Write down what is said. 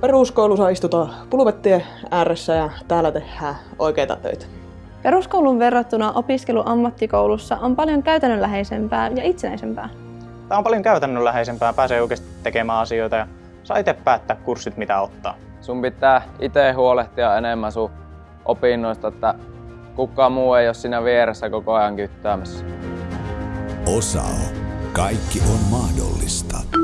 Peruskoulussa istutaan pulvettien ääressä ja täällä tehdään oikeita töitä. Peruskoulun verrattuna opiskelu ammattikoulussa on paljon käytännönläheisempää ja itsenäisempää. Tämä on paljon käytännönläheisempää, pääsee oikeasti tekemään asioita ja saa itse päättää kurssit mitä ottaa. Sun pitää itse huolehtia enemmän sun opinnoista, että kukaan muu ei ole siinä vieressä koko ajan kyttäämässä. Osao. Kaikki on mahdollista.